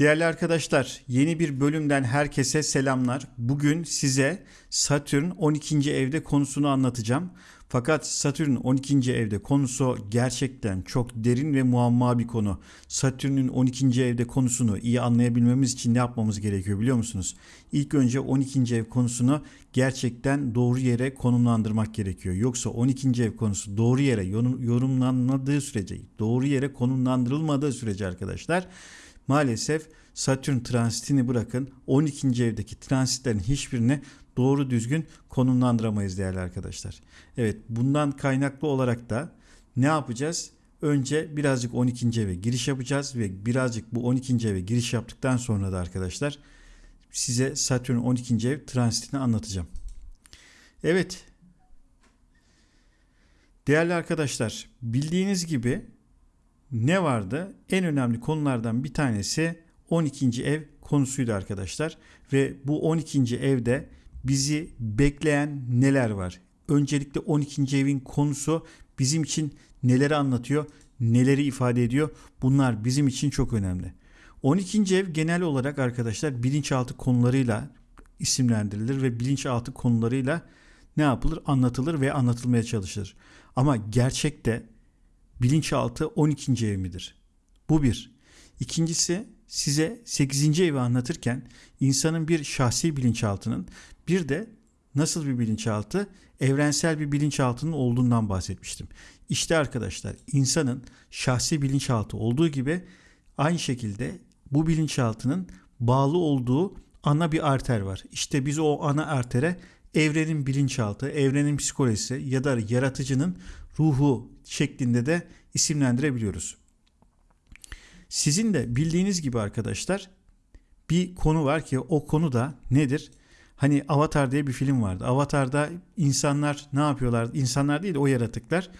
Değerli arkadaşlar, yeni bir bölümden herkese selamlar. Bugün size Satürn 12. evde konusunu anlatacağım. Fakat Satürn 12. evde konusu gerçekten çok derin ve muamma bir konu. Satürn'ün 12. evde konusunu iyi anlayabilmemiz için ne yapmamız gerekiyor biliyor musunuz? İlk önce 12. ev konusunu gerçekten doğru yere konumlandırmak gerekiyor. Yoksa 12. ev konusu doğru yere yorumlanmadığı sürece, doğru yere konumlandırılmadığı sürece arkadaşlar maalesef Satürn transitini bırakın 12. evdeki transitlerin hiçbirini doğru düzgün konumlandıramayız değerli arkadaşlar. Evet bundan kaynaklı olarak da ne yapacağız? Önce birazcık 12. eve giriş yapacağız ve birazcık bu 12. eve giriş yaptıktan sonra da arkadaşlar size Satürn 12. ev transitini anlatacağım. Evet. Değerli arkadaşlar bildiğiniz gibi ne vardı? En önemli konulardan bir tanesi 12. ev konusuydu arkadaşlar. Ve bu 12. evde bizi bekleyen neler var? Öncelikle 12. evin konusu bizim için neleri anlatıyor, neleri ifade ediyor? Bunlar bizim için çok önemli. 12. ev genel olarak arkadaşlar bilinçaltı konularıyla isimlendirilir ve bilinçaltı konularıyla ne yapılır? Anlatılır ve anlatılmaya çalışılır. Ama gerçekte bilinçaltı 12. ev midir? Bu bir. İkincisi size 8. evi anlatırken insanın bir şahsi bilinçaltının bir de nasıl bir bilinçaltı? Evrensel bir bilinçaltının olduğundan bahsetmiştim. İşte arkadaşlar insanın şahsi bilinçaltı olduğu gibi aynı şekilde bu bilinçaltının bağlı olduğu ana bir arter var. İşte biz o ana artere evrenin bilinçaltı, evrenin psikolojisi ya da yaratıcının ruhu şeklinde de isimlendirebiliyoruz. Sizin de bildiğiniz gibi arkadaşlar bir konu var ki o konu da nedir? Hani Avatar diye bir film vardı. Avatar'da insanlar ne yapıyorlar? İnsanlar değil o yaratıklar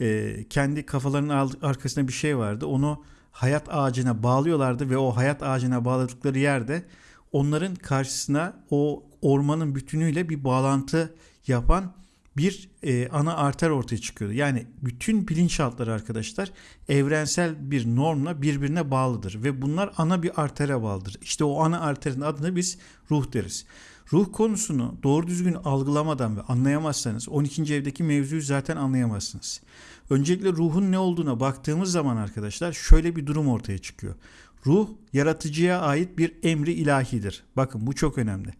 e, kendi kafalarının arkasında bir şey vardı. Onu hayat ağacına bağlıyorlardı ve o hayat ağacına bağladıkları yerde onların karşısına o ormanın bütünüyle bir bağlantı yapan bir e, ana arter ortaya çıkıyordu. Yani bütün bilinçaltları arkadaşlar evrensel bir normla birbirine bağlıdır ve bunlar ana bir artere bağlıdır. İşte o ana arterin adını biz ruh deriz. Ruh konusunu doğru düzgün algılamadan ve anlayamazsanız 12. evdeki mevzuyu zaten anlayamazsınız. Öncelikle ruhun ne olduğuna baktığımız zaman arkadaşlar şöyle bir durum ortaya çıkıyor. Ruh yaratıcıya ait bir emri ilahidir. Bakın bu çok önemli.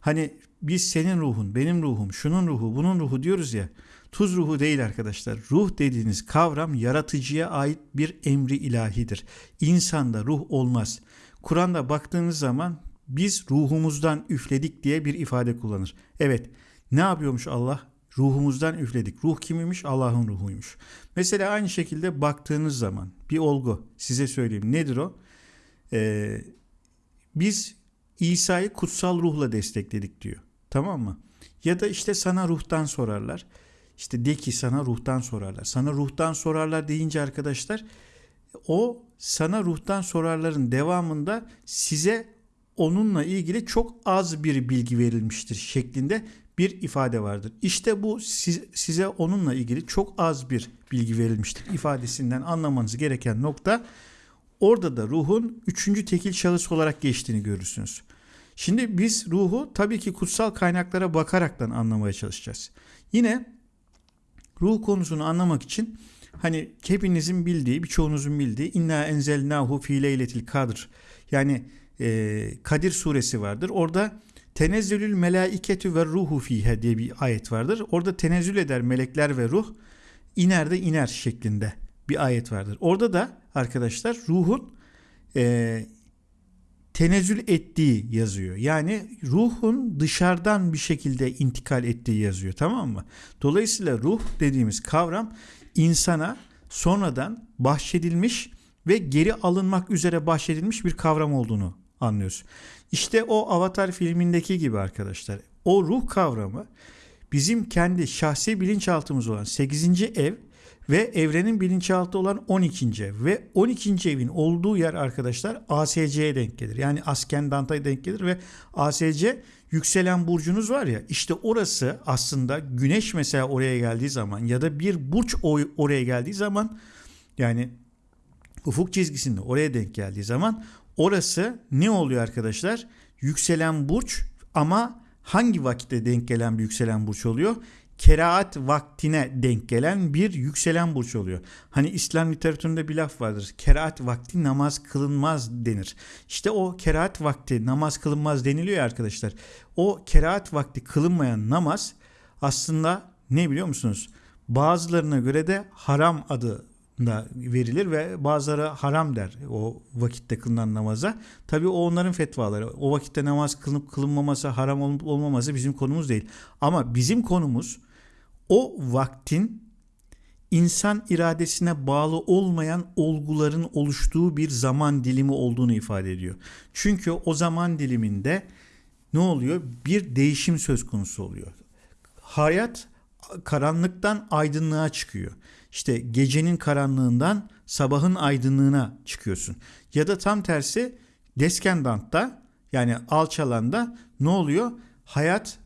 Hani biz senin ruhun, benim ruhum, şunun ruhu, bunun ruhu diyoruz ya. Tuz ruhu değil arkadaşlar. Ruh dediğiniz kavram yaratıcıya ait bir emri ilahidir. İnsanda ruh olmaz. Kur'an'da baktığınız zaman biz ruhumuzdan üfledik diye bir ifade kullanır. Evet ne yapıyormuş Allah? Ruhumuzdan üfledik. Ruh kimiymiş? Allah'ın ruhuymuş. Mesela aynı şekilde baktığınız zaman bir olgu size söyleyeyim. Nedir o? Ee, biz İsa'yı kutsal ruhla destekledik diyor. Tamam mı? Ya da işte sana ruhtan sorarlar. İşte de ki sana ruhtan sorarlar. Sana ruhtan sorarlar deyince arkadaşlar o sana ruhtan sorarların devamında size onunla ilgili çok az bir bilgi verilmiştir şeklinde bir ifade vardır. İşte bu size onunla ilgili çok az bir bilgi verilmiştir ifadesinden anlamanız gereken nokta orada da ruhun üçüncü tekil şahıs olarak geçtiğini görürsünüz. Şimdi biz ruhu tabii ki kutsal kaynaklara bakaraktan anlamaya çalışacağız. Yine ruh konusunu anlamak için hani hepinizin bildiği, birçoğunuzun bildiği inna enzelnahu fi leyletil kadr. Yani e, Kadir suresi vardır. Orada tenezzülül melaiketü ve ruhu fihe diye bir ayet vardır. Orada tenezzül eder melekler ve ruh iner de iner şeklinde bir ayet vardır. Orada da arkadaşlar ruhun e, tenezzül ettiği yazıyor. Yani ruhun dışarıdan bir şekilde intikal ettiği yazıyor tamam mı? Dolayısıyla ruh dediğimiz kavram insana sonradan bahşedilmiş ve geri alınmak üzere bahşedilmiş bir kavram olduğunu anlıyoruz. İşte o Avatar filmindeki gibi arkadaşlar. O ruh kavramı bizim kendi şahsi bilinçaltımız olan 8. ev ve evrenin bilinçaltı olan 12. ev ve 12. evin olduğu yer arkadaşlar ASC'ye denk gelir. Yani Askendant'a denk gelir ve ASC yükselen burcunuz var ya işte orası aslında güneş mesela oraya geldiği zaman ya da bir burç oraya geldiği zaman yani ufuk çizgisinde oraya denk geldiği zaman Orası ne oluyor arkadaşlar? Yükselen burç ama hangi vakitte denk gelen bir yükselen burç oluyor? Keraat vaktine denk gelen bir yükselen burç oluyor. Hani İslam literatüründe bir laf vardır. Keraat vakti namaz kılınmaz denir. İşte o keraat vakti namaz kılınmaz deniliyor ya arkadaşlar. O keraat vakti kılınmayan namaz aslında ne biliyor musunuz? Bazılarına göre de haram adı da verilir ve bazıları haram der o vakitte kılınan namaza. Tabi o onların fetvaları. O vakitte namaz kılınıp kılınmaması, haram olup olmaması bizim konumuz değil. Ama bizim konumuz o vaktin insan iradesine bağlı olmayan olguların oluştuğu bir zaman dilimi olduğunu ifade ediyor. Çünkü o zaman diliminde ne oluyor? Bir değişim söz konusu oluyor. Hayat karanlıktan aydınlığa çıkıyor. İşte gecenin karanlığından sabahın aydınlığına çıkıyorsun. Ya da tam tersi deskendantta yani alçalanda ne oluyor? Hayat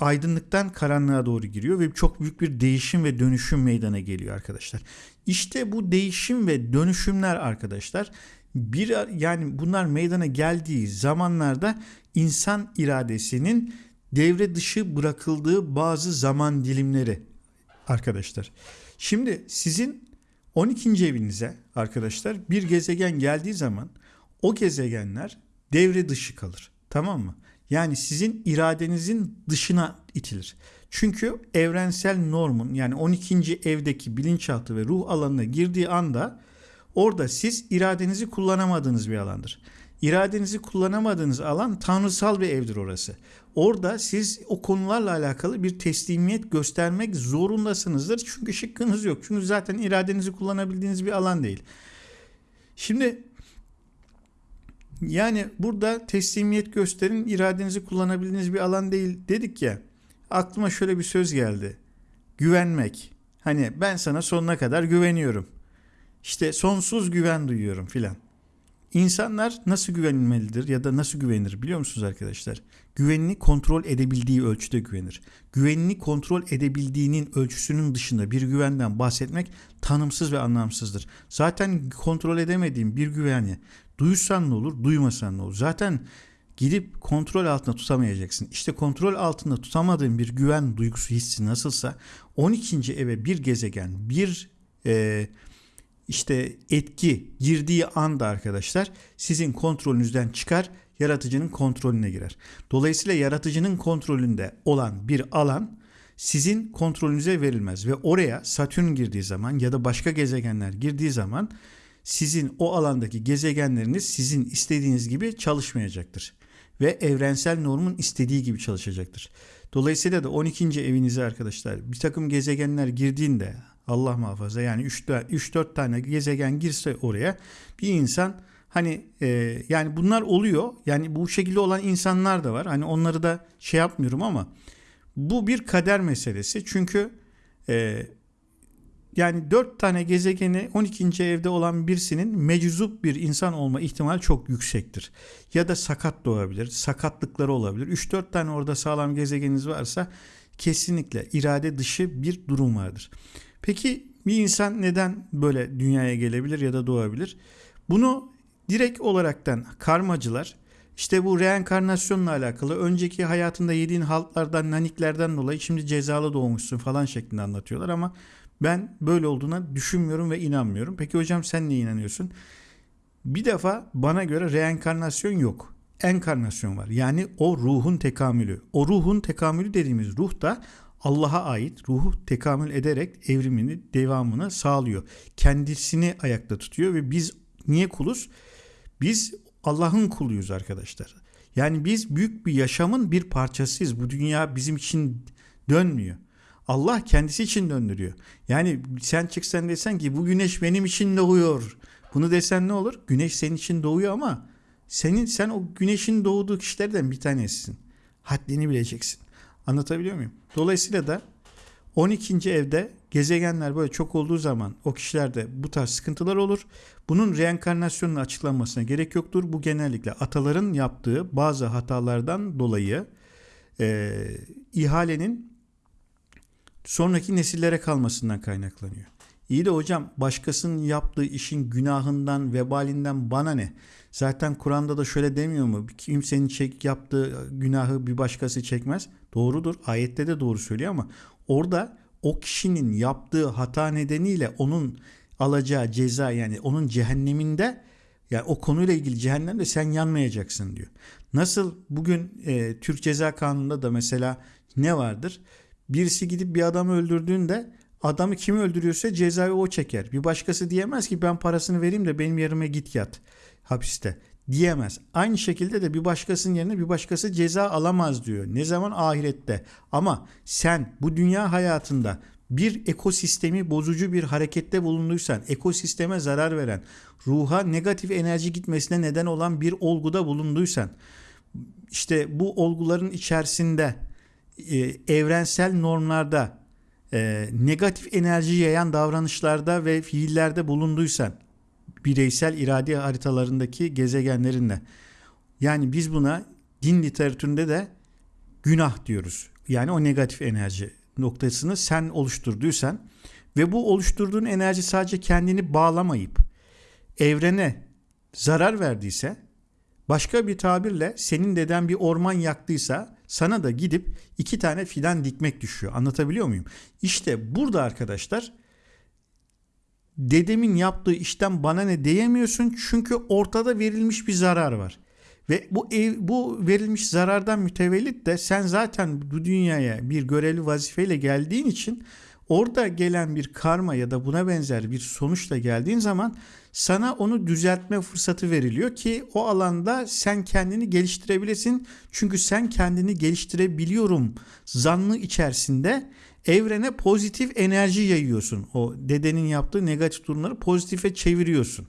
aydınlıktan karanlığa doğru giriyor ve çok büyük bir değişim ve dönüşüm meydana geliyor arkadaşlar. İşte bu değişim ve dönüşümler arkadaşlar bir yani bunlar meydana geldiği zamanlarda insan iradesinin devre dışı bırakıldığı bazı zaman dilimleri arkadaşlar. Şimdi sizin 12. evinize arkadaşlar bir gezegen geldiği zaman o gezegenler devre dışı kalır. Tamam mı? Yani sizin iradenizin dışına itilir. Çünkü evrensel normun yani 12. evdeki bilinçaltı ve ruh alanına girdiği anda orada siz iradenizi kullanamadığınız bir alandır. İradenizi kullanamadığınız alan tanrısal bir evdir orası. Orada siz o konularla alakalı bir teslimiyet göstermek zorundasınızdır. Çünkü şıkkınız yok. Çünkü zaten iradenizi kullanabildiğiniz bir alan değil. Şimdi yani burada teslimiyet gösterin, iradenizi kullanabildiğiniz bir alan değil dedik ya. Aklıma şöyle bir söz geldi. Güvenmek. Hani ben sana sonuna kadar güveniyorum. İşte sonsuz güven duyuyorum filan. İnsanlar nasıl güvenilmelidir ya da nasıl güvenir biliyor musunuz arkadaşlar? Güvenini kontrol edebildiği ölçüde güvenir. Güvenini kontrol edebildiğinin ölçüsünün dışında bir güvenden bahsetmek tanımsız ve anlamsızdır. Zaten kontrol edemediğin bir güveni duysan ne olur, duymasan ne olur? Zaten gidip kontrol altında tutamayacaksın. İşte kontrol altında tutamadığın bir güven duygusu hissi nasılsa 12. eve bir gezegen, bir e, işte etki girdiği anda arkadaşlar sizin kontrolünüzden çıkar, yaratıcının kontrolüne girer. Dolayısıyla yaratıcının kontrolünde olan bir alan sizin kontrolünüze verilmez ve oraya Satürn girdiği zaman ya da başka gezegenler girdiği zaman sizin o alandaki gezegenleriniz sizin istediğiniz gibi çalışmayacaktır ve evrensel normun istediği gibi çalışacaktır. Dolayısıyla da 12. evinize arkadaşlar bir takım gezegenler girdiğinde Allah muhafaza yani 3-4 tane gezegen girse oraya bir insan hani e, yani bunlar oluyor. Yani bu şekilde olan insanlar da var. Hani onları da şey yapmıyorum ama bu bir kader meselesi. Çünkü e, yani 4 tane gezegeni 12. evde olan birisinin meczup bir insan olma ihtimali çok yüksektir. Ya da sakat doğabilir, sakatlıkları olabilir. 3-4 tane orada sağlam gezegeniniz varsa kesinlikle irade dışı bir durum vardır. Peki bir insan neden böyle dünyaya gelebilir ya da doğabilir? Bunu direkt olaraktan karmacılar işte bu reenkarnasyonla alakalı önceki hayatında yediğin haltlardan, naniklerden dolayı şimdi cezalı doğmuşsun falan şeklinde anlatıyorlar ama ben böyle olduğuna düşünmüyorum ve inanmıyorum. Peki hocam sen ne inanıyorsun? Bir defa bana göre reenkarnasyon yok. Enkarnasyon var. Yani o ruhun tekamülü. O ruhun tekamülü dediğimiz ruh da Allah'a ait ruhu tekamül ederek evrimini, devamını sağlıyor. Kendisini ayakta tutuyor ve biz niye kuluz? Biz Allah'ın kuluyuz arkadaşlar. Yani biz büyük bir yaşamın bir parçasıyız. Bu dünya bizim için dönmüyor. Allah kendisi için döndürüyor. Yani sen çıksan desen ki bu güneş benim için doğuyor. Bunu desen ne olur? Güneş senin için doğuyor ama senin sen o güneşin doğduğu kişilerden bir tanesisin. Haddini bileceksin. Anlatabiliyor muyum? Dolayısıyla da 12. evde gezegenler böyle çok olduğu zaman o kişilerde bu tarz sıkıntılar olur. Bunun reenkarnasyonun açıklanmasına gerek yoktur. Bu genellikle ataların yaptığı bazı hatalardan dolayı e, ihalenin sonraki nesillere kalmasından kaynaklanıyor. İyi de hocam başkasının yaptığı işin günahından, vebalinden bana ne? Zaten Kur'an'da da şöyle demiyor mu? Kimsenin çek yaptığı günahı bir başkası çekmez. Doğrudur. Ayette de doğru söylüyor ama orada o kişinin yaptığı hata nedeniyle onun alacağı ceza yani onun cehenneminde yani o konuyla ilgili cehennemde sen yanmayacaksın diyor. Nasıl bugün e, Türk Ceza Kanunu'nda da mesela ne vardır? Birisi gidip bir adamı öldürdüğünde adamı kim öldürüyorsa cezayı o çeker. Bir başkası diyemez ki ben parasını vereyim de benim yerime git yat hapiste diyemez. Aynı şekilde de bir başkasının yerine bir başkası ceza alamaz diyor. Ne zaman ahirette. Ama sen bu dünya hayatında bir ekosistemi bozucu bir harekette bulunduysan, ekosisteme zarar veren, ruha negatif enerji gitmesine neden olan bir olguda bulunduysan, işte bu olguların içerisinde e, evrensel normlarda e, negatif enerji yayan davranışlarda ve fiillerde bulunduysan, bireysel irade haritalarındaki gezegenlerinle. Yani biz buna din literatüründe de günah diyoruz. Yani o negatif enerji noktasını sen oluşturduysan ve bu oluşturduğun enerji sadece kendini bağlamayıp evrene zarar verdiyse başka bir tabirle senin deden bir orman yaktıysa sana da gidip iki tane fidan dikmek düşüyor. Anlatabiliyor muyum? İşte burada arkadaşlar dedemin yaptığı işten bana ne diyemiyorsun çünkü ortada verilmiş bir zarar var. Ve bu ev, bu verilmiş zarardan mütevellit de sen zaten bu dünyaya bir görevli vazifeyle geldiğin için orada gelen bir karma ya da buna benzer bir sonuçla geldiğin zaman sana onu düzeltme fırsatı veriliyor ki o alanda sen kendini geliştirebilesin. Çünkü sen kendini geliştirebiliyorum zannı içerisinde evrene pozitif enerji yayıyorsun. O dedenin yaptığı negatif durumları pozitife çeviriyorsun.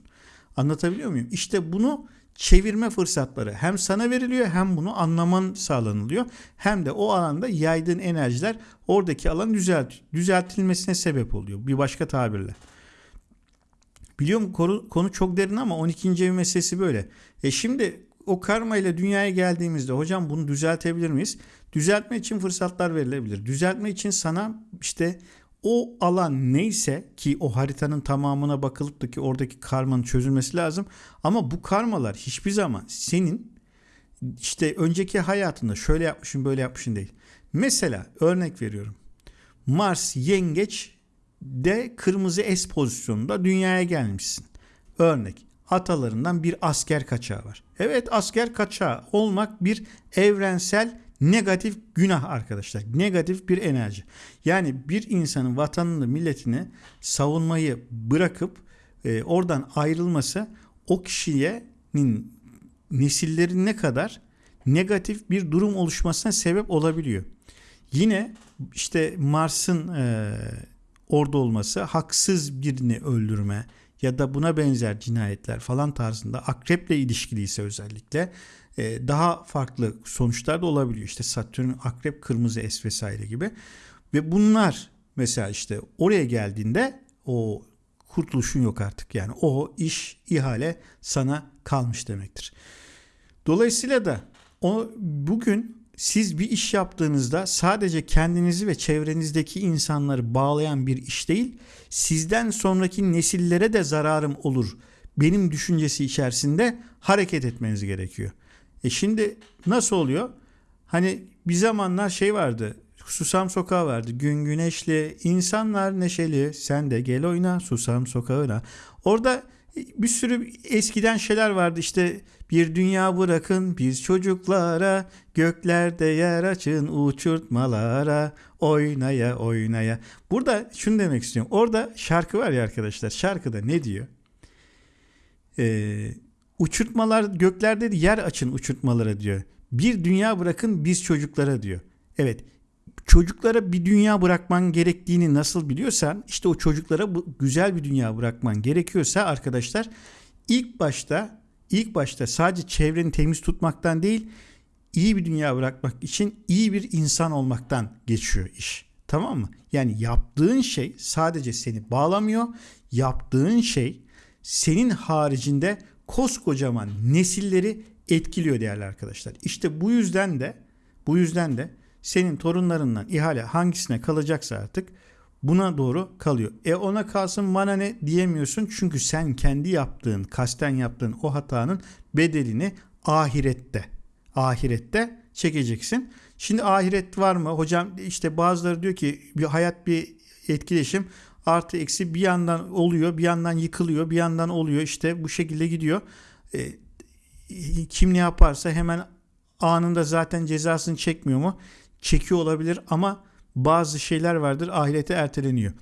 Anlatabiliyor muyum? İşte bunu çevirme fırsatları hem sana veriliyor hem bunu anlaman sağlanılıyor. Hem de o alanda yaydığın enerjiler oradaki alan düzelt, düzeltilmesine sebep oluyor. Bir başka tabirle. Biliyorum konu, konu çok derin ama 12. ev meselesi böyle. E şimdi o karma ile dünyaya geldiğimizde hocam bunu düzeltebilir miyiz? Düzeltme için fırsatlar verilebilir. Düzeltme için sana işte o alan neyse ki o haritanın tamamına bakılıp da ki oradaki karmanın çözülmesi lazım. Ama bu karmalar hiçbir zaman senin işte önceki hayatında şöyle yapmışsın böyle yapmışsın değil. Mesela örnek veriyorum. Mars yengeç de kırmızı S pozisyonunda dünyaya gelmişsin. Örnek atalarından bir asker kaçağı var. Evet asker kaçağı olmak bir evrensel negatif günah arkadaşlar. Negatif bir enerji. Yani bir insanın vatanını, milletini savunmayı bırakıp e, oradan ayrılması o kişiyenin nesilleri ne kadar negatif bir durum oluşmasına sebep olabiliyor. Yine işte Mars'ın e, orada olması haksız birini öldürme ya da buna benzer cinayetler falan tarzında akreple ilişkiliyse özellikle e, daha farklı sonuçlar da olabiliyor. İşte Satürn, Akrep, Kırmızı Es vesaire gibi. Ve bunlar mesela işte oraya geldiğinde o kurtuluşun yok artık. Yani o iş, ihale sana kalmış demektir. Dolayısıyla da o bugün siz bir iş yaptığınızda sadece kendinizi ve çevrenizdeki insanları bağlayan bir iş değil, sizden sonraki nesillere de zararım olur benim düşüncesi içerisinde hareket etmeniz gerekiyor. E şimdi nasıl oluyor? Hani bir zamanlar şey vardı. Susam Sokağı vardı. Gün güneşli, insanlar neşeli. Sen de gel oyna Susam Sokağı'na. Orada bir sürü eskiden şeyler vardı. İşte bir dünya bırakın biz çocuklara, göklerde yer açın uçurtmalara, oynaya oynaya. Burada şunu demek istiyorum. Orada şarkı var ya arkadaşlar. Şarkıda ne diyor? Eee Uçurtmalar göklerde yer açın uçurtmalara diyor. Bir dünya bırakın biz çocuklara diyor. Evet çocuklara bir dünya bırakman gerektiğini nasıl biliyorsan işte o çocuklara bu güzel bir dünya bırakman gerekiyorsa arkadaşlar ilk başta ilk başta sadece çevreni temiz tutmaktan değil iyi bir dünya bırakmak için iyi bir insan olmaktan geçiyor iş. Tamam mı? Yani yaptığın şey sadece seni bağlamıyor. Yaptığın şey senin haricinde koskocaman nesilleri etkiliyor değerli arkadaşlar. İşte bu yüzden de bu yüzden de senin torunlarından ihale hangisine kalacaksa artık buna doğru kalıyor. E ona kalsın bana ne diyemiyorsun çünkü sen kendi yaptığın, kasten yaptığın o hatanın bedelini ahirette, ahirette çekeceksin. Şimdi ahiret var mı? Hocam işte bazıları diyor ki bir hayat bir etkileşim artı eksi bir yandan oluyor, bir yandan yıkılıyor, bir yandan oluyor. İşte bu şekilde gidiyor. E, kim ne yaparsa hemen anında zaten cezasını çekmiyor mu? Çekiyor olabilir ama bazı şeyler vardır ahirete erteleniyor.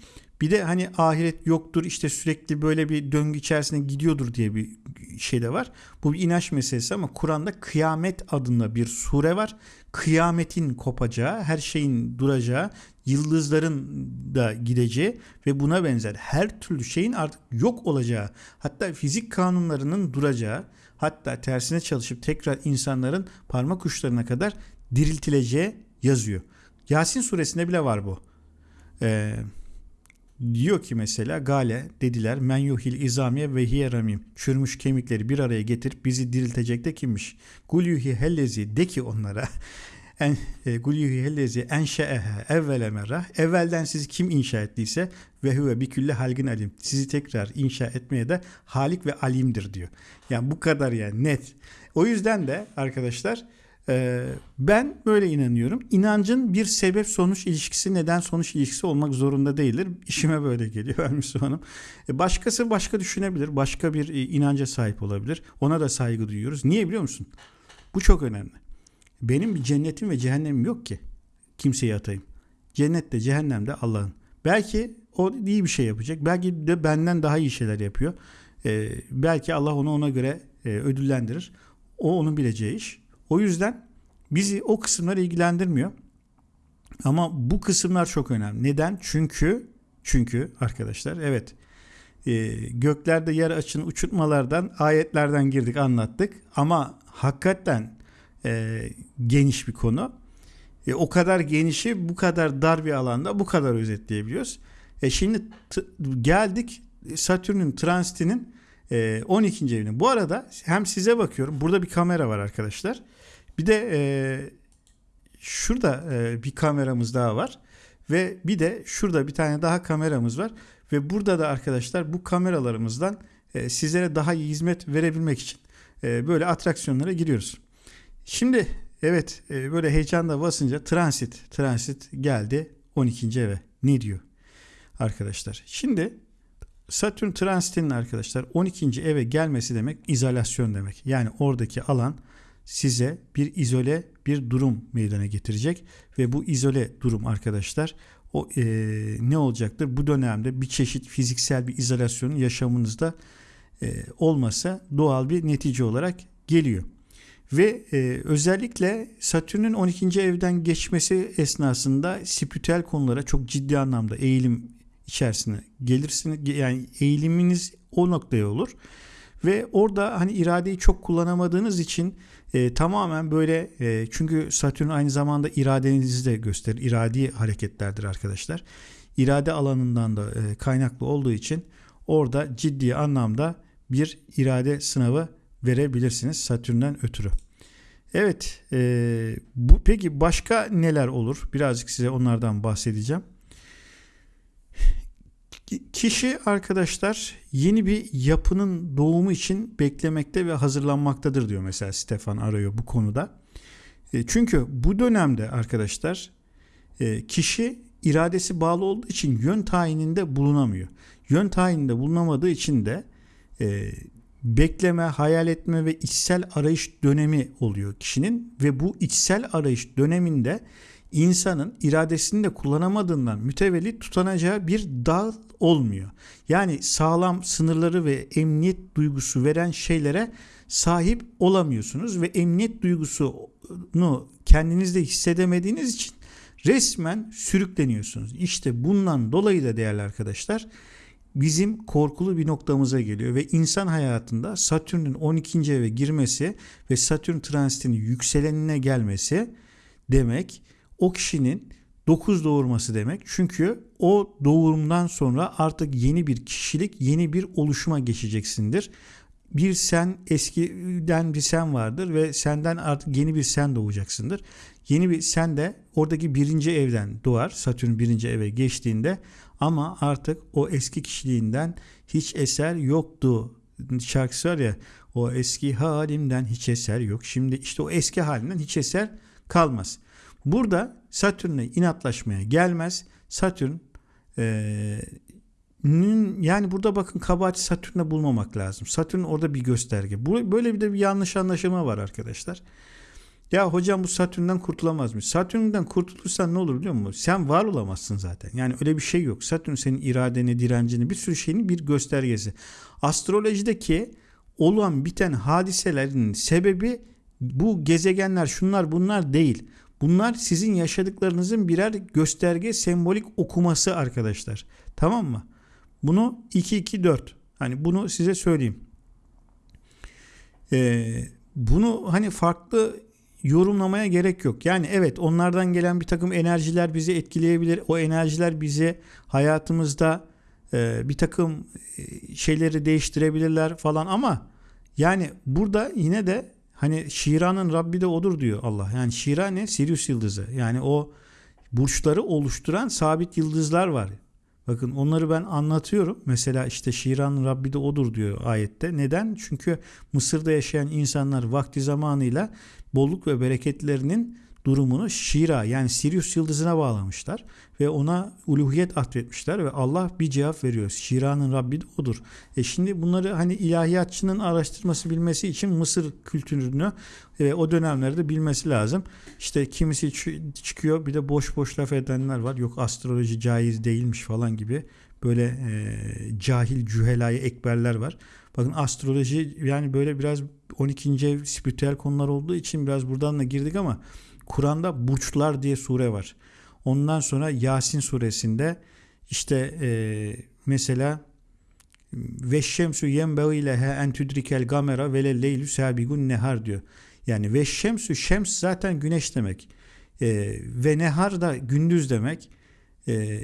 Bir de hani ahiret yoktur işte sürekli böyle bir döngü içerisinde gidiyordur diye bir şey de var. Bu bir inanç meselesi ama Kur'an'da kıyamet adında bir sure var. Kıyametin kopacağı, her şeyin duracağı, yıldızların da gideceği ve buna benzer her türlü şeyin artık yok olacağı, hatta fizik kanunlarının duracağı, hatta tersine çalışıp tekrar insanların parmak uçlarına kadar diriltileceği yazıyor. Yasin suresinde bile var bu. Ee, diyor ki mesela Gale dediler men yuhil izamiye ve hiye ramim. Çürümüş kemikleri bir araya getirip bizi diriltecek de kimmiş? Gul yuhi hellezi de ki onlara en e, gul yuhi hellezi enşeehe evvele merrah. Evvelden sizi kim inşa ettiyse ve huve bi külle halgin alim. Sizi tekrar inşa etmeye de halik ve alimdir diyor. Yani bu kadar yani net. O yüzden de arkadaşlar ben böyle inanıyorum. İnancın bir sebep sonuç ilişkisi neden sonuç ilişkisi olmak zorunda değildir. İşime böyle geliyor Müslümanım. E, başkası başka düşünebilir. Başka bir e, inanca sahip olabilir. Ona da saygı duyuyoruz. Niye biliyor musun? Bu çok önemli. Benim bir cennetim ve cehennemim yok ki. Kimseyi atayım. Cennette cehennemde Allah'ın. Belki o iyi bir şey yapacak. Belki de benden daha iyi şeyler yapıyor. Ee, belki Allah onu ona göre e, ödüllendirir. O onun bileceği iş. O yüzden bizi o kısımlar ilgilendirmiyor. Ama bu kısımlar çok önemli. Neden? Çünkü çünkü arkadaşlar evet e, göklerde yer açın uçurtmalardan ayetlerden girdik anlattık ama hakikaten e, geniş bir konu. E, o kadar genişi bu kadar dar bir alanda bu kadar özetleyebiliyoruz. E şimdi geldik Satürn'ün transitinin e, 12. evine. Bu arada hem size bakıyorum. Burada bir kamera var arkadaşlar. Bir de e, şurada e, bir kameramız daha var. Ve bir de şurada bir tane daha kameramız var. Ve burada da arkadaşlar bu kameralarımızdan e, sizlere daha iyi hizmet verebilmek için e, böyle atraksiyonlara giriyoruz. Şimdi evet e, böyle heyecanla basınca transit transit geldi 12. eve. Ne diyor arkadaşlar? Şimdi Satürn transitinin arkadaşlar 12. eve gelmesi demek izolasyon demek. Yani oradaki alan size bir izole bir durum meydana getirecek ve bu izole durum arkadaşlar o e, ne olacaktır? Bu dönemde bir çeşit fiziksel bir izolasyonun yaşamınızda e, olmasa doğal bir netice olarak geliyor. Ve e, özellikle Satürn'ün 12. evden geçmesi esnasında spiritüel konulara çok ciddi anlamda eğilim içerisine gelirsiniz. Yani eğiliminiz o noktaya olur. Ve orada hani iradeyi çok kullanamadığınız için e, tamamen böyle e, çünkü Satürn aynı zamanda iradenizi de gösterir. İradi hareketlerdir arkadaşlar. İrade alanından da e, kaynaklı olduğu için orada ciddi anlamda bir irade sınavı verebilirsiniz Satürn'den ötürü. Evet, e, bu peki başka neler olur? Birazcık size onlardan bahsedeceğim. Kişi arkadaşlar yeni bir yapının doğumu için beklemekte ve hazırlanmaktadır diyor mesela Stefan arıyor bu konuda. E, çünkü bu dönemde arkadaşlar e, kişi iradesi bağlı olduğu için yön tayininde bulunamıyor. Yön tayininde bulunamadığı için de e, bekleme, hayal etme ve içsel arayış dönemi oluyor kişinin ve bu içsel arayış döneminde insanın iradesini de kullanamadığından mütevellit tutanacağı bir dağ olmuyor. Yani sağlam sınırları ve emniyet duygusu veren şeylere sahip olamıyorsunuz ve emniyet duygusunu kendinizde hissedemediğiniz için resmen sürükleniyorsunuz. İşte bundan dolayı da değerli arkadaşlar bizim korkulu bir noktamıza geliyor ve insan hayatında Satürn'ün 12. eve girmesi ve Satürn transitinin yükselenine gelmesi demek o kişinin 9 doğurması demek. Çünkü o doğumdan sonra artık yeni bir kişilik, yeni bir oluşuma geçeceksindir. Bir sen eskiden bir sen vardır ve senden artık yeni bir sen doğacaksındır. Yeni bir sen de oradaki birinci evden doğar. Satürn birinci eve geçtiğinde Ama artık o eski kişiliğinden hiç eser yoktu. Şarkısı var ya o eski halimden hiç eser yok. Şimdi işte o eski halinden hiç eser kalmaz. Burada Satürn'e inatlaşmaya gelmez. Satürn e, yani burada bakın kabahati Satürn'e bulmamak lazım. Satürn orada bir gösterge. Böyle bir de bir yanlış anlaşılma var arkadaşlar. Ya hocam bu Satürn'den kurtulamaz mı? Satürn'den kurtulursan ne olur biliyor musun? Sen var olamazsın zaten. Yani öyle bir şey yok. Satürn senin iradeni, direncini, bir sürü şeyin bir göstergesi. Astrolojideki olan biten hadiselerin sebebi bu gezegenler şunlar bunlar değil. Bunlar sizin yaşadıklarınızın birer gösterge sembolik okuması arkadaşlar. Tamam mı? Bunu 2-2-4. Hani bunu size söyleyeyim. Ee, bunu hani farklı yorumlamaya gerek yok. Yani evet onlardan gelen bir takım enerjiler bizi etkileyebilir. O enerjiler bizi hayatımızda e, bir takım e, şeyleri değiştirebilirler falan ama yani burada yine de hani Şira'nın Rabbi de odur diyor Allah. Yani Şira ne? Sirius yıldızı. Yani o burçları oluşturan sabit yıldızlar var. Bakın onları ben anlatıyorum. Mesela işte Şiran Rabbi de odur diyor ayette. Neden? Çünkü Mısır'da yaşayan insanlar vakti zamanıyla bolluk ve bereketlerinin durumunu Şira yani Sirius yıldızına bağlamışlar ve ona uluhiyet atfetmişler ve Allah bir cevap veriyor. Şira'nın Rabbi de odur. E şimdi bunları hani ilahiyatçının araştırması bilmesi için Mısır kültürünü e, o dönemlerde bilmesi lazım. İşte kimisi çıkıyor bir de boş boş laf edenler var. Yok astroloji caiz değilmiş falan gibi böyle e, cahil cühelayı ekberler var. Bakın astroloji yani böyle biraz 12. ev spiritüel konular olduğu için biraz buradan da girdik ama Kur'an'da burçlar diye sure var. Ondan sonra Yasin suresinde işte e, mesela ve şemsu yenbeği leha en tudrikel gamera ve le leylü sabigun nehar diyor. Yani ve şemsu şems zaten güneş demek. E, ve nehar da gündüz demek. E,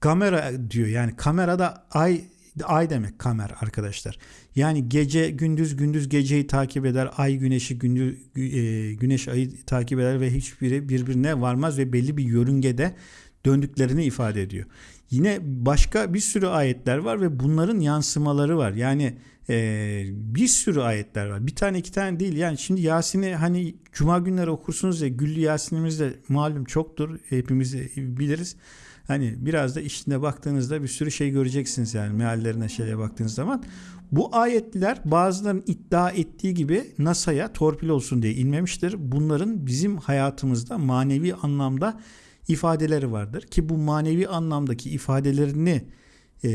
kamera diyor yani kamerada ay ay demek kamer arkadaşlar. Yani gece gündüz gündüz geceyi takip eder. Ay güneşi gündüz e, güneş ayı takip eder ve hiçbiri birbirine varmaz ve belli bir yörüngede döndüklerini ifade ediyor. Yine başka bir sürü ayetler var ve bunların yansımaları var. Yani e, bir sürü ayetler var. Bir tane iki tane değil. Yani şimdi Yasin'i hani cuma günleri okursunuz ya Güllü Yasin'imiz de malum çoktur. Hepimiz biliriz. Hani biraz da içine baktığınızda bir sürü şey göreceksiniz yani meallerine şeye baktığınız zaman. Bu ayetler bazılarının iddia ettiği gibi NASA'ya torpil olsun diye inmemiştir. Bunların bizim hayatımızda manevi anlamda ifadeleri vardır ki bu manevi anlamdaki ifadelerini e,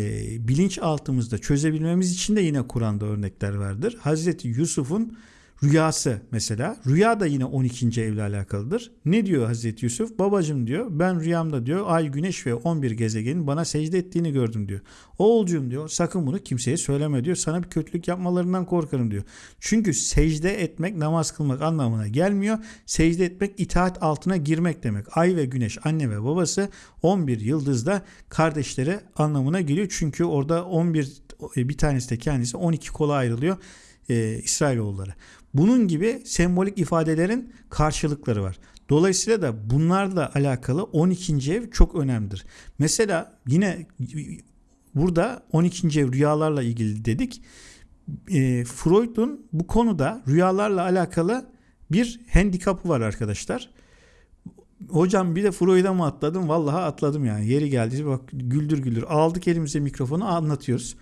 bilinç altımızda çözebilmemiz için de yine Kur'an'da örnekler vardır. Hazreti Yusuf'un Rüyası mesela. Rüya da yine 12. evle alakalıdır. Ne diyor Hazreti Yusuf? Babacım diyor ben rüyamda diyor ay güneş ve 11 gezegenin bana secde ettiğini gördüm diyor. Oğulcum diyor sakın bunu kimseye söyleme diyor. Sana bir kötülük yapmalarından korkarım diyor. Çünkü secde etmek namaz kılmak anlamına gelmiyor. Secde etmek itaat altına girmek demek. Ay ve güneş anne ve babası 11 yıldızda kardeşleri anlamına geliyor. Çünkü orada 11 bir tanesi de kendisi 12 kola ayrılıyor e, İsrailoğulları. Bunun gibi sembolik ifadelerin karşılıkları var. Dolayısıyla da bunlarla alakalı 12. ev çok önemlidir. Mesela yine burada 12. ev rüyalarla ilgili dedik. E, Freud'un bu konuda rüyalarla alakalı bir handikapı var arkadaşlar. Hocam bir de Freud'a mı atladım? Vallahi atladım yani. Yeri geldi bak güldür güldür. Aldık elimize mikrofonu anlatıyoruz.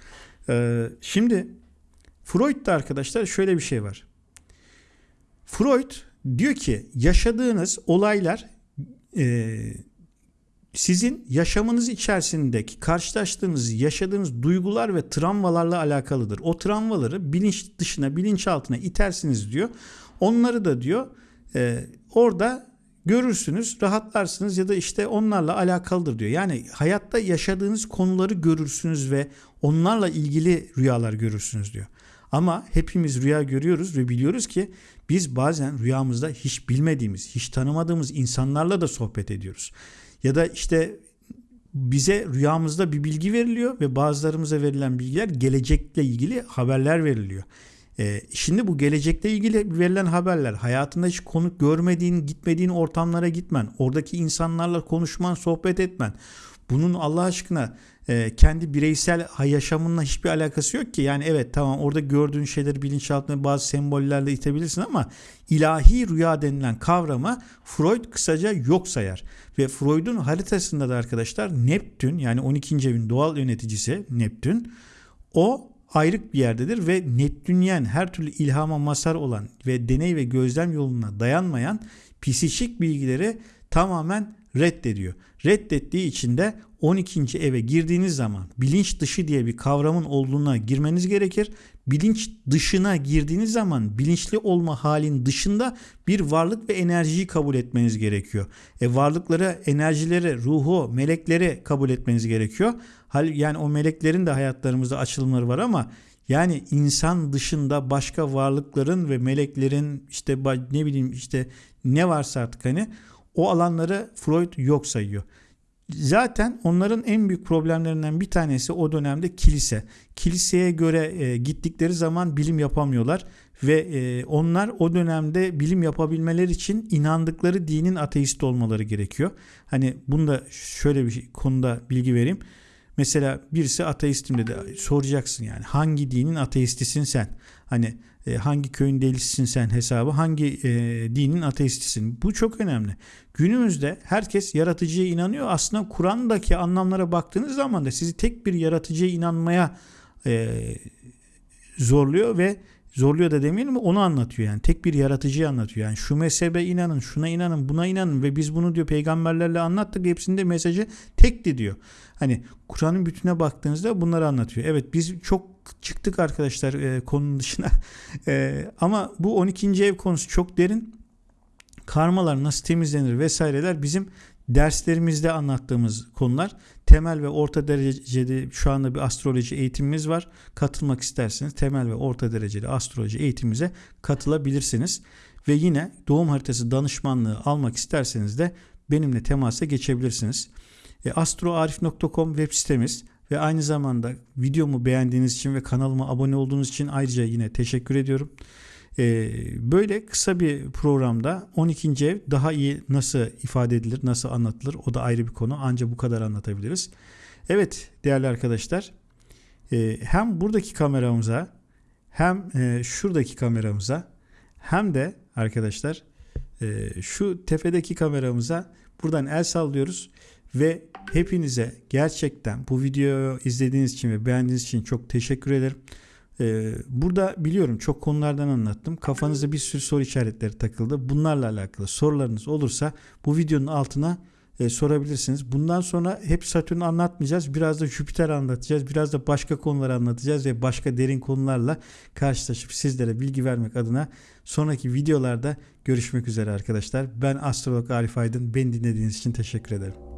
Ee, şimdi Freud'da arkadaşlar şöyle bir şey var. Freud diyor ki yaşadığınız olaylar e, sizin yaşamınız içerisindeki karşılaştığınız yaşadığınız duygular ve travmalarla alakalıdır. O travmaları bilinç dışına bilinç altına itersiniz diyor. Onları da diyor e, orada görürsünüz, rahatlarsınız ya da işte onlarla alakalıdır diyor. Yani hayatta yaşadığınız konuları görürsünüz ve onlarla ilgili rüyalar görürsünüz diyor. Ama hepimiz rüya görüyoruz ve biliyoruz ki biz bazen rüyamızda hiç bilmediğimiz, hiç tanımadığımız insanlarla da sohbet ediyoruz. Ya da işte bize rüyamızda bir bilgi veriliyor ve bazılarımıza verilen bilgiler gelecekle ilgili haberler veriliyor. Ee, şimdi bu gelecekle ilgili verilen haberler hayatında hiç konuk görmediğin, gitmediğin ortamlara gitmen, oradaki insanlarla konuşman, sohbet etmen. Bunun Allah aşkına e, kendi bireysel yaşamınla hiçbir alakası yok ki. Yani evet tamam orada gördüğün şeyleri bilinçaltına bazı sembollerle itebilirsin ama ilahi rüya denilen kavrama Freud kısaca yok sayar. Ve Freud'un haritasında da arkadaşlar Neptün yani 12. evin doğal yöneticisi Neptün o ayrık bir yerdedir ve Neptünyen her türlü ilhama mazhar olan ve deney ve gözlem yoluna dayanmayan psikik bilgileri tamamen reddediyor. Reddettiği için de 12. eve girdiğiniz zaman bilinç dışı diye bir kavramın olduğuna girmeniz gerekir. Bilinç dışına girdiğiniz zaman bilinçli olma halin dışında bir varlık ve enerjiyi kabul etmeniz gerekiyor. E varlıkları, enerjileri, ruhu, melekleri kabul etmeniz gerekiyor. Yani o meleklerin de hayatlarımızda açılımları var ama yani insan dışında başka varlıkların ve meleklerin işte ne bileyim işte ne varsa artık hani o alanları Freud yok sayıyor. Zaten onların en büyük problemlerinden bir tanesi o dönemde kilise. Kiliseye göre e, gittikleri zaman bilim yapamıyorlar ve e, onlar o dönemde bilim yapabilmeleri için inandıkları dinin ateist olmaları gerekiyor. Hani bunda şöyle bir konuda bilgi vereyim. Mesela birisi ateistim dedi. Soracaksın yani hangi dinin ateistisin sen? Hani e, hangi köyün delisisin sen hesabı, hangi e, dinin ateistisin. Bu çok önemli. Günümüzde herkes yaratıcıya inanıyor. Aslında Kur'an'daki anlamlara baktığınız zaman da sizi tek bir yaratıcıya inanmaya e, zorluyor ve zorluyor da demeyelim onu anlatıyor yani tek bir yaratıcıyı anlatıyor yani şu mezhebe inanın şuna inanın buna inanın ve biz bunu diyor peygamberlerle anlattık hepsinde mesajı tekti diyor hani Kur'an'ın bütüne baktığınızda bunları anlatıyor evet biz çok çıktık arkadaşlar e, konunun dışına e, ama bu 12. ev konusu çok derin karmalar nasıl temizlenir vesaireler bizim derslerimizde anlattığımız konular temel ve orta derecede şu anda bir astroloji eğitimimiz var. Katılmak isterseniz temel ve orta dereceli astroloji eğitimimize katılabilirsiniz. Ve yine doğum haritası danışmanlığı almak isterseniz de benimle temasa geçebilirsiniz. E, astroarif.com web sitemiz ve aynı zamanda videomu beğendiğiniz için ve kanalıma abone olduğunuz için ayrıca yine teşekkür ediyorum. Ee, böyle kısa bir programda 12. ev daha iyi nasıl ifade edilir, nasıl anlatılır o da ayrı bir konu. Ancak bu kadar anlatabiliriz. Evet değerli arkadaşlar e, hem buradaki kameramıza hem e, şuradaki kameramıza hem de arkadaşlar e, şu tepedeki kameramıza buradan el sallıyoruz ve hepinize gerçekten bu videoyu izlediğiniz için ve beğendiğiniz için çok teşekkür ederim. Ee, burada biliyorum çok konulardan anlattım. Kafanızda bir sürü soru işaretleri takıldı. Bunlarla alakalı sorularınız olursa bu videonun altına e, sorabilirsiniz. Bundan sonra hep Satürn anlatmayacağız. Biraz da Jüpiter anlatacağız. Biraz da başka konular anlatacağız ve başka derin konularla karşılaşıp sizlere bilgi vermek adına sonraki videolarda görüşmek üzere arkadaşlar. Ben astrolog Arif Aydın. Beni dinlediğiniz için teşekkür ederim.